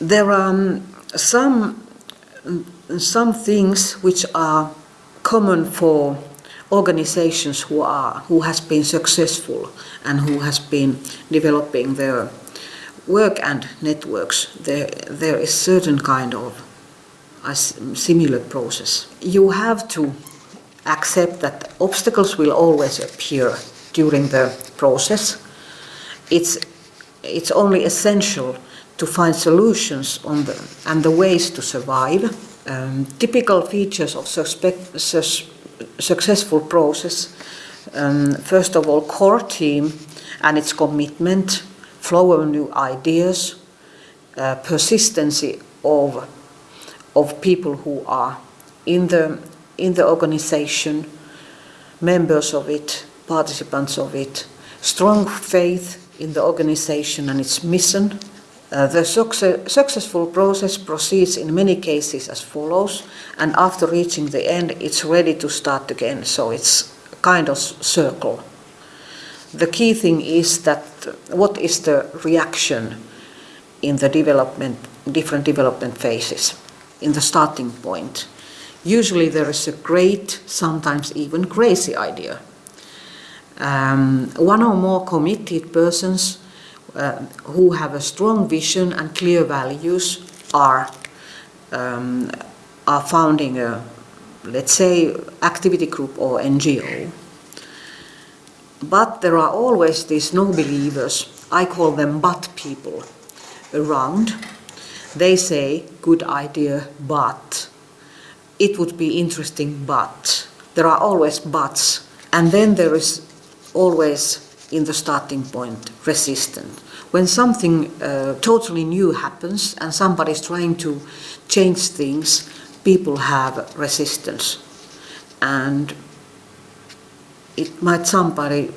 there are um, some, some things which are common for organizations who are who has been successful and who has been developing their work and networks. There there is certain kind of a similar process. You have to accept that obstacles will always appear during the process. It's it's only essential to find solutions on the and the ways to survive um, typical features of successful process, um, first of all, core team and its commitment, flow of new ideas, uh, persistency of, of people who are in the, in the organization, members of it, participants of it, strong faith in the organization and its mission. Uh, the success, successful process proceeds in many cases as follows and after reaching the end it's ready to start again. So it's kind of circle. The key thing is that what is the reaction in the development different development phases? In the starting point. Usually there is a great sometimes even crazy idea. Um, one or more committed persons uh, who have a strong vision and clear values are um, are founding a, let's say, activity group or NGO. But there are always these no believers, I call them but people, around. They say, good idea, but it would be interesting, but there are always buts. And then there is always, in the starting point, resistance. When something uh, totally new happens and somebody is trying to change things, people have resistance and it might somebody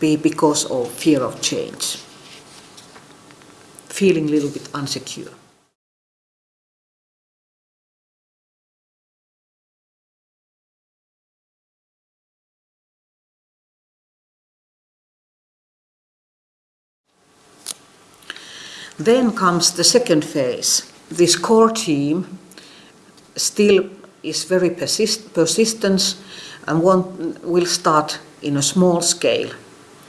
be because of fear of change, feeling a little bit unsecure. Then comes the second phase. This core team still is very persist persistent and want, will start in a small scale.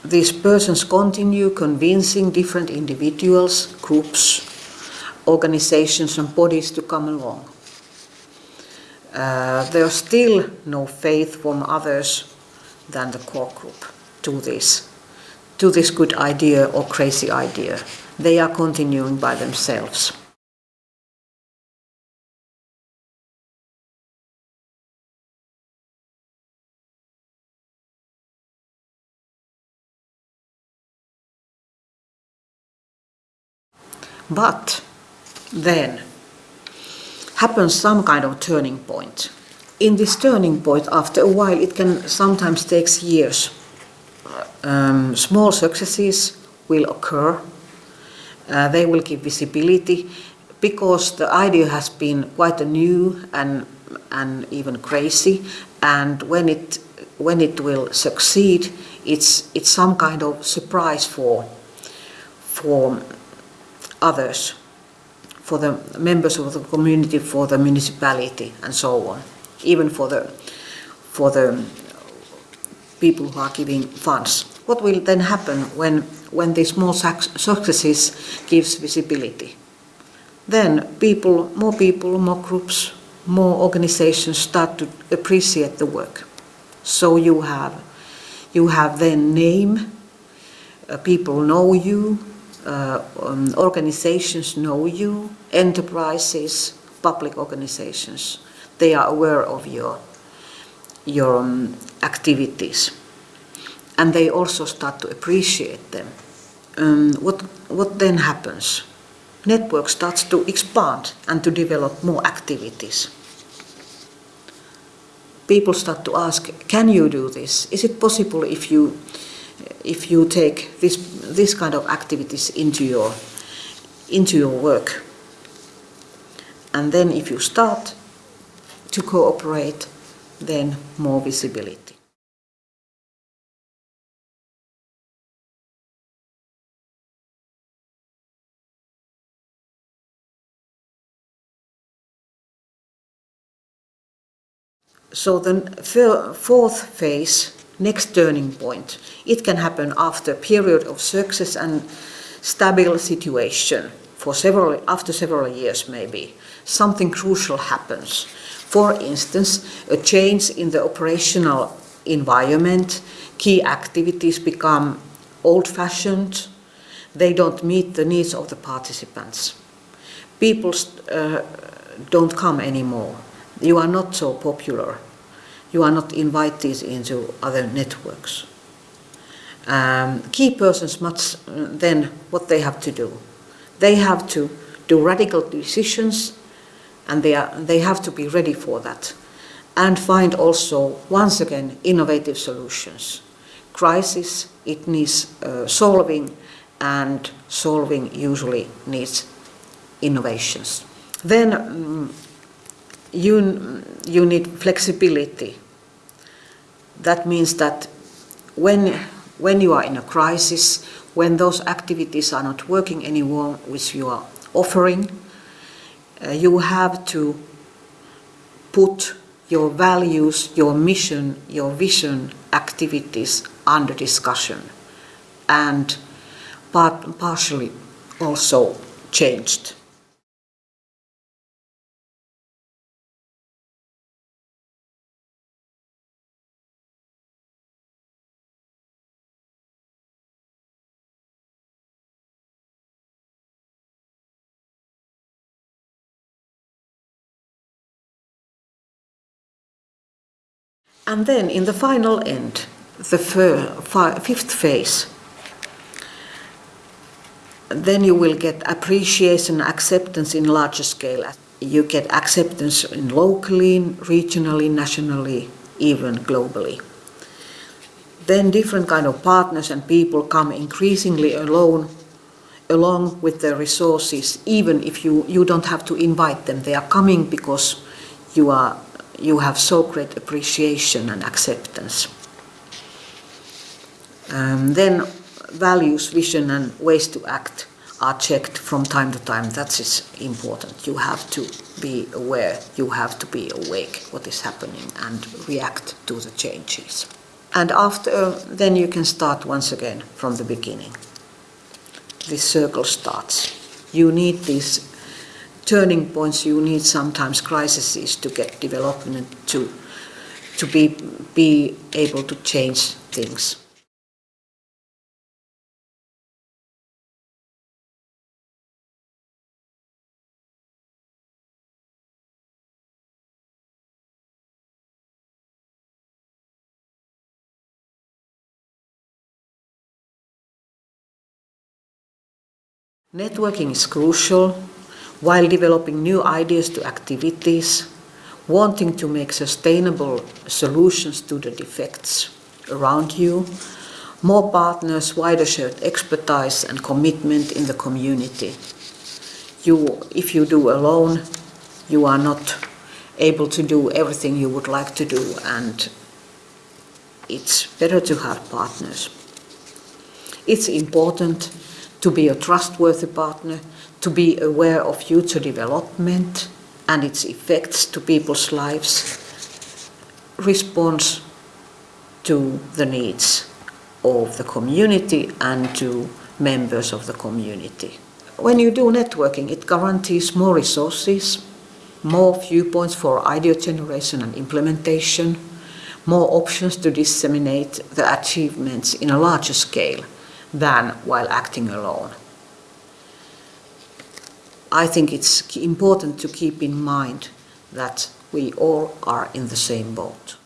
These persons continue convincing different individuals, groups, organizations and bodies to come along. Uh, there's still no faith from others than the core group to this, to this good idea or crazy idea. They are continuing by themselves. But then happens some kind of turning point. In this turning point, after a while, it can sometimes take years. Um, small successes will occur. Uh, they will give visibility because the idea has been quite a new and and even crazy. And when it when it will succeed, it's it's some kind of surprise for for others, for the members of the community, for the municipality and so on, even for the, for the people who are giving funds. What will then happen when, when the small successes gives visibility? Then people, more people, more groups, more organizations start to appreciate the work. So you have, you have their name, uh, people know you, uh, um, organizations know you, enterprises, public organizations. They are aware of your, your um, activities. And they also start to appreciate them. Um, what, what then happens? Network starts to expand and to develop more activities. People start to ask, can you do this? Is it possible if you if you take this, this kind of activities into your, into your work. And then if you start to cooperate, then more visibility. So the fourth phase, next turning point, it can happen after a period of success and stable situation for several, after several years maybe. Something crucial happens. For instance, a change in the operational environment, key activities become old-fashioned, they don't meet the needs of the participants. People uh, don't come anymore. You are not so popular. You are not invited into other networks. Um, key persons must uh, then what they have to do. They have to do radical decisions and they, are, they have to be ready for that and find also, once again, innovative solutions. Crisis, it needs uh, solving and solving usually needs innovations. Then um, you, you need flexibility. That means that when, when you are in a crisis, when those activities are not working anymore which you are offering, uh, you have to put your values, your mission, your vision activities under discussion and part, partially also changed. And then in the final end, the fifth phase, then you will get appreciation, acceptance in larger scale. You get acceptance in locally, regionally, nationally, even globally. Then different kind of partners and people come increasingly alone, along with their resources, even if you, you don't have to invite them. They are coming because you are you have so great appreciation and acceptance. Um, then values, vision and ways to act are checked from time to time. That is important. You have to be aware, you have to be awake what is happening and react to the changes. And after, then you can start once again from the beginning. This circle starts. You need these turning points you need sometimes crises to get development to to be be able to change things. Networking is crucial while developing new ideas to activities, wanting to make sustainable solutions to the defects around you, more partners, wider shared expertise and commitment in the community. You, if you do alone, you are not able to do everything you would like to do and it's better to have partners. It's important to be a trustworthy partner to be aware of future development and its effects to people's lives, response to the needs of the community and to members of the community. When you do networking, it guarantees more resources, more viewpoints for idea generation and implementation, more options to disseminate the achievements in a larger scale than while acting alone. I think it's important to keep in mind that we all are in the same boat.